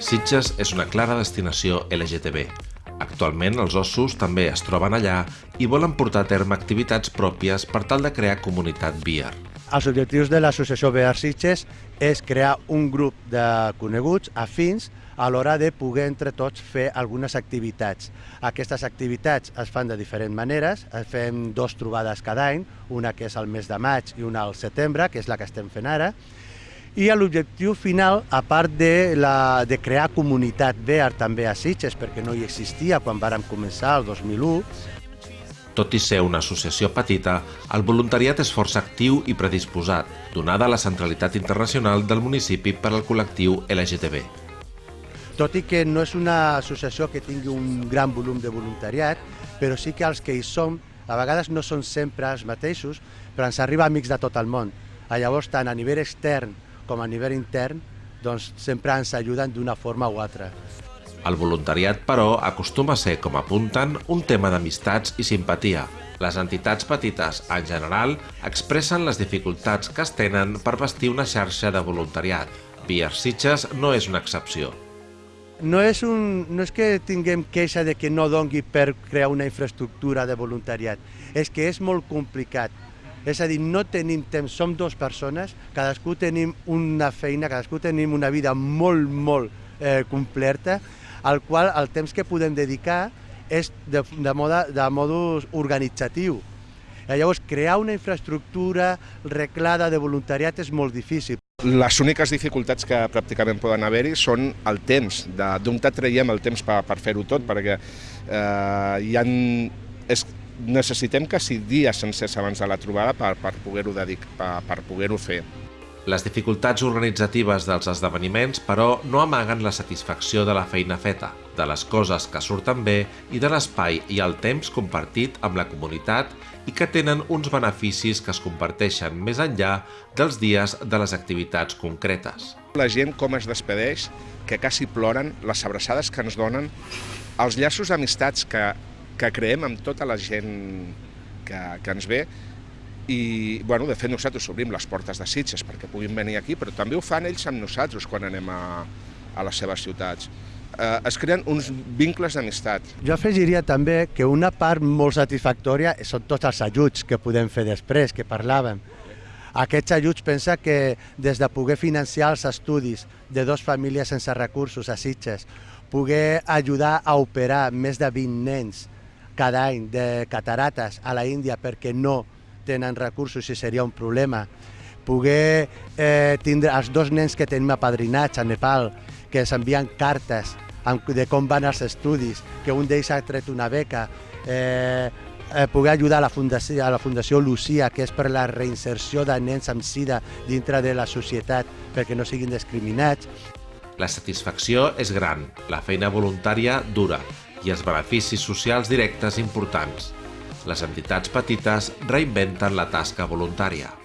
Sitges és una clara destinació LGTB. Actualment els ossos també es troben allà i volen portar a terme activitats pròpies per tal de crear comunitat BIAR. Els objectius de l'associació BR Sitges és crear un grup de coneguts afins a l'hora de poder entre tots fer algunes activitats. Aquestes activitats es fan de diferents maneres, fem dos trobades cada any, una que és al mes de maig i una al setembre, que és la que estem fent ara, i l'objectiu final, a part de, la, de crear comunitat BEAR també a Sitges, perquè no hi existia quan vàrem començar el 2001, tot i ser una associació petita, el voluntariat és força actiu i predisposat, donada la centralitat internacional del municipi per al col·lectiu LGTB. Tot i que no és una associació que tingui un gran volum de voluntariat, però sí que els que hi som, a vegades no són sempre els mateixos, però ens arriba amics de tot el món. Llavors, tant a nivell extern com a nivell intern, doncs sempre ens ajuden d'una forma o altra. El voluntariat, però, acostuma a ser, com apunten, un tema d'amistats i simpatia. Les entitats petites, en general, expressen les dificultats que es tenen per vestir una xarxa de voluntariat. Vier Sitges no és una excepció. No és, un, no és que tinguem queixa de que no dongui per crear una infraestructura de voluntariat, és que és molt complicat. És a dir, no tenim temps, som dues persones, cadascú tenim una feina, cadascú tenim una vida molt, molt eh, completa, al qual el temps que podem dedicar és de, de, moda, de modus organitzatiu. Llavors, crear una infraestructura reclada de voluntariat és molt difícil. Les úniques dificultats que pràcticament poden haver-hi són el temps, d'on traiem el temps per, per fer-ho tot, perquè eh, hi ha, és, necessitem quasi dies sencers abans de la trobada per, per poder-ho per, per poder fer. Les dificultats organitzatives dels esdeveniments, però, no amaguen la satisfacció de la feina feta, de les coses que surten bé i de l'espai i el temps compartit amb la comunitat i que tenen uns beneficis que es comparteixen més enllà dels dies de les activitats concretes. La gent com es despedeix, que quasi ploren, les abraçades que ens donen, els llaços d'amistats que, que creem amb tota la gent que, que ens ve, i, bueno, de fet, nosaltres obrim les portes de Sitges perquè puguin venir aquí, però també ho fan ells amb nosaltres quan anem a, a les seves ciutats. Eh, es creen uns vincles d'amistat. Jo afegiria també que una part molt satisfactòria són tots els ajuts que podem fer després, que parlàvem. Aquests ajuts pensa que des de poder financiar els estudis de dos famílies sense recursos a Sitges, poder ajudar a operar més de 20 nens cada any de catarates a la Índia perquè no tenen recursos i seria un problema. Poder eh, tindre els dos nens que tenim apadrinats a Nepal, que ens envien cartes de com van els estudis, que un d'ells ha tret una beca, eh, eh, poder ajudar a la, Fundació, a la Fundació Lucia, que és per la reinserció de nens amb sida dintre de la societat perquè no siguin discriminats. La satisfacció és gran, la feina voluntària dura i els beneficis socials directes importants les entitats petites reinventen la tasca voluntària.